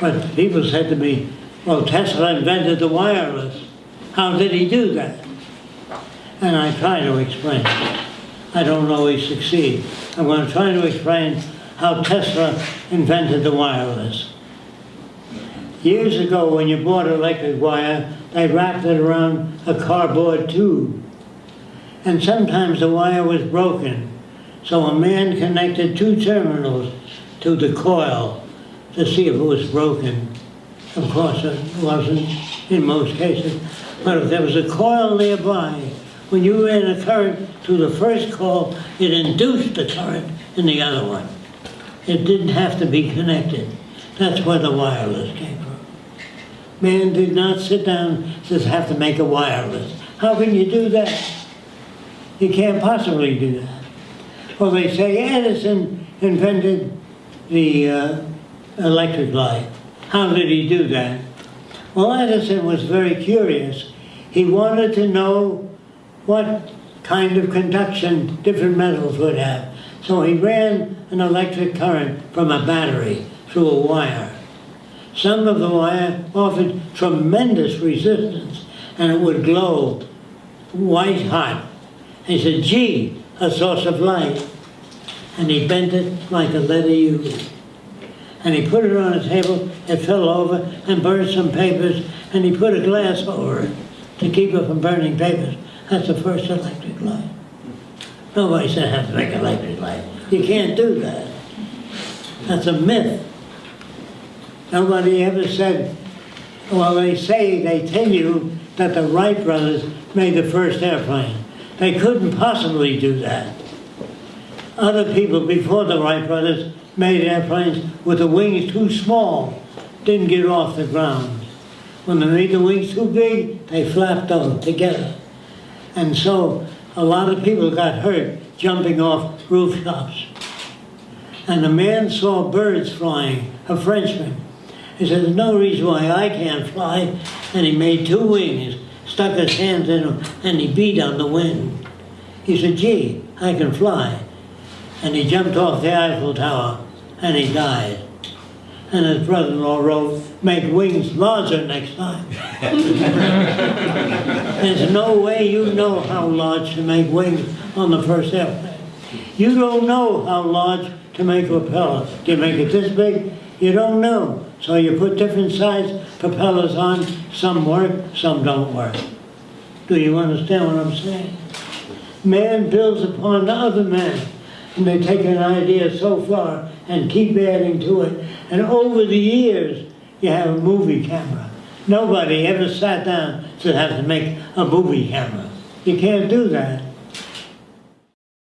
But people said to me, well, Tesla invented the wireless. How did he do that? And I try to explain. I don't always succeed. I'm going to try to explain how Tesla invented the wireless. Years ago, when you bought electric wire, they wrapped it around a cardboard tube. And sometimes the wire was broken. So a man connected two terminals to the coil to see if it was broken. Of course, it wasn't in most cases. But if there was a coil nearby, when you ran a current through the first coil, it induced the current in the other one. It didn't have to be connected. That's where the wireless came from. Man did not sit down and says, have to make a wireless. How can you do that? You can't possibly do that. Well, they say Edison invented the uh, electric light. How did he do that? Well, Edison was very curious. He wanted to know what kind of conduction different metals would have. So he ran an electric current from a battery through a wire. Some of the wire offered tremendous resistance and it would glow white hot. He said, gee, a source of light. And he bent it like a letter U. And he put it on a table, it fell over and burned some papers, and he put a glass over it to keep it from burning papers. That's the first electric light. Nobody said have to make an electric light. You can't do that. That's a myth. Nobody ever said, well, they say, they tell you that the Wright brothers made the first airplane. They couldn't possibly do that. Other people before the Wright brothers made airplanes with the wings too small, didn't get off the ground. When they made the wings too big, they flapped them together. And so a lot of people got hurt jumping off rooftops. And a man saw birds flying, a Frenchman. He said, there's no reason why I can't fly. And he made two wings, stuck his hands in them, and he beat on the wind. He said, gee, I can fly. And he jumped off the Eiffel Tower, and he died. And his brother-in-law wrote, make wings larger next time. There's no way you know how large to make wings on the first airplane. You don't know how large to make a propeller. Do you make it this big? You don't know. So you put different size propellers on. Some work, some don't work. Do you understand what I'm saying? Man builds upon the other man. And they take an idea so far and keep adding to it. And over the years, you have a movie camera. Nobody ever sat down to have to make a movie camera. You can't do that.